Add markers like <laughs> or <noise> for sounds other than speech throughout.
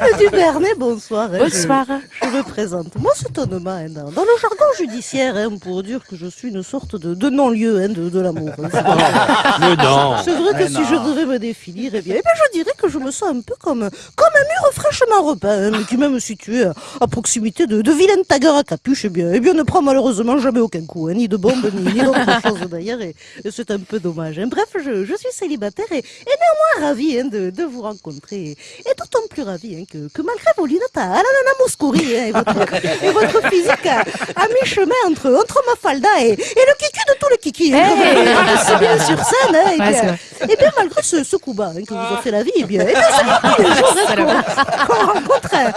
Madame Duvernay, bonsoir. hein. Bonsoir. Je, je me présente. Moi, c'est un hein, dans, dans le jargon judiciaire, hein, pour dire que je suis une sorte de, de non-lieu hein, de, de l'amour. hein. C'est vrai- Mais non. Que si je devais me définir, eh bien, eh bien, je dirais que je me sens un peu comme, comme un mur fraîchement repeint, hein, mais qui même situé à, à proximité de, de vilaines taggers à capuche, eh bien, eh bien, ne prend malheureusement jamais aucun coup, hein, ni de bombe, ni, ni d'autre chose d'ailleurs, et, et c'est un peu dommage. hein. Bref, je, je suis célibataire et, et néanmoins ravi hein, de, de vous rencontrer, et, et d'autant plus ravi hein, que, que malgré vos lunettes à, à la nana Mouskouri hein, et, votre, <laughs> et votre physique à, à mi-chemin entre, entre Mafalda et, et le kiki de tous les kikis. hein, Hey. on dit si bien sur scène. hein, et Ouais, c'est vrai. et bien, malgré ce, ce coup bas hein, que vous fait la vie, eh bien, eh bien c'est tous les jours hein, qu'on rencontre, un-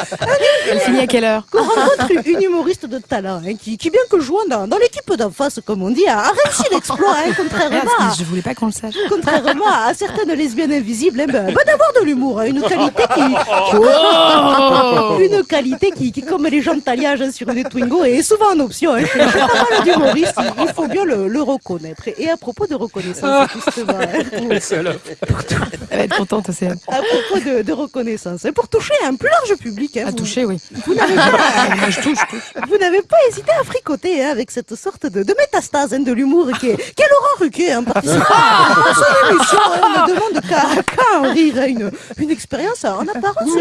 Elle finit à quelle heure qu'on rencontre une humoriste de talent, hein, qui, qui bien que jouant dans, dans l'équipe d'en face, comme on dit, a, a réussi <laughs> l'exploit, hein, contrairement, à, Je voulais pas qu'on le sache. contrairement à certaines lesbiennes invisibles, hein, ben, ben, d'avoir de l'humour, hein, une qualité qui, <laughs> Oh une qualité qui, qui, comme les gens taillage hein, sur une Twingo, est souvent en option. Hein, chez chez pas mal d'humoristes, il, il faut bien le, le reconnaître. Et, à propos de reconnaissance, justement, hein, <laughs> pour- Elle va être contente, c'est à propos de, de reconnaissance, hein, pour toucher un plus large public, hein, à vous- toucher, oui. vous n'avez pas, Moi, je touche, je touche. vous n'avez pas hésité à fricoter hein, avec cette sorte de, de métastase hein, de l'humour qui est, qui est Laurent Ruquier, hein, participant à son émission. hein, ne demande qu'à qu'à en rire. une, une expérience en apparence <laughs>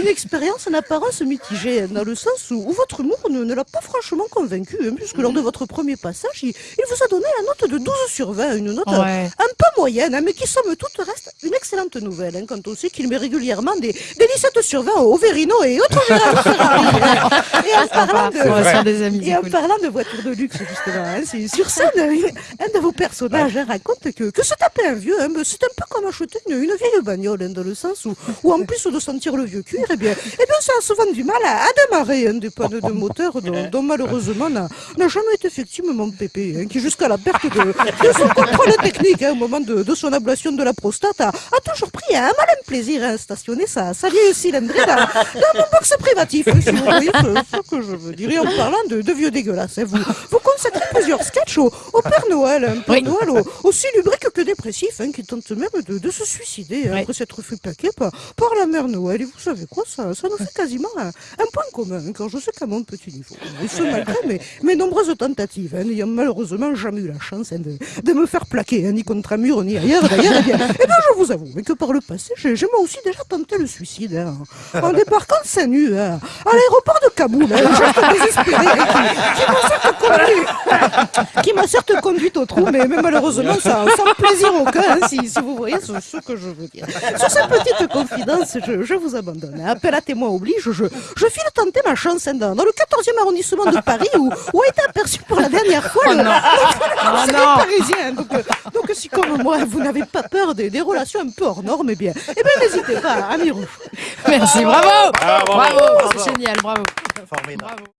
une expérience en apparence mitigée, hein, dans le sens où, où votre humour ne, ne l'a pas franchement convaincu, hein, puisque lors de votre premier passage, il, il vous a donné la note de 12 sur 20, une note euh, Ouais. un peu moyenne, hein, mais qui somme toute reste une excellente nouvelle, hein, quand on sait qu'il met régulièrement des, des 17 sur 20 au Verino et autres <laughs> Ferrari. Et en parlant de... Et en parlant de voitures de luxe, justement, c'est- sur scène, un de vos personnages raconte que, que se taper un vieux, c'est un peu comme acheter une, une vieille bagnole, dans le sens où, où en plus de sentir le vieux cuir, eh bien, eh bien, ça a souvent du mal à, à démarrer hein, des pannes de moteur dont, <laughs> dont malheureusement n'a jamais été effectivement mon pépé, hein, qui jusqu'à la perte de, de son contrôle technique hein, au moment de, de son ablation de la prostate a, a toujours pris un malin plaisir à stationner sa, sa vieille cylindrée dans, dans mon box privatif, hein, si vous voyez ce, ce que je veux dire. En parlant de, de vieux dégueulasses, hein, vous, vous consacrez plusieurs sketchs au, au Père Noël, un Père Oui. Noël au- aussi lubrique que dépressif, hein, qui tente même de, de se suicider hein, Oui. après s'être fait plaquer par, par la Mère Noël. Et vous savez quoi, ça, ça nous fait quasiment un, un point commun, hein, quand je sais qu'à mon petit niveau. Et ce malgré mes, mes nombreuses tentatives, hein, n'ayant malheureusement jamais eu la chance hein, de, de me faire plaquer, ni contre un mur, ni ailleurs d'ailleurs, eh bien, eh bien, je vous avoue que par le passé, j'ai moi aussi déjà tenté le suicide, en <laughs> débarquant seins nus à l'aéroport de Kaboul, hein, geste désespéré, qui, <laughs> qui m'a certes conduite au trou, mais, mais malheureusement sans, sans plaisir aucun, hein, si, si vous voyez ce, ce que je veux dire. Sur cette petite confidence, je, je vous abandonne. hein. Appel à témoin oblige, je, je file tenter ma chance hein, dans, dans le 14e arrondissement de Paris où, où a été aperçu pour la dernière fois le, le Oh parisien. Donc, euh, donc si comme moi, vous n'avez pas peur des, des relations un peu hors normes, eh bien, eh bien n'hésitez pas à m'y. Merci, bravo Bravo. Bravo, c'est génial, bravo. Formidable. Bravo.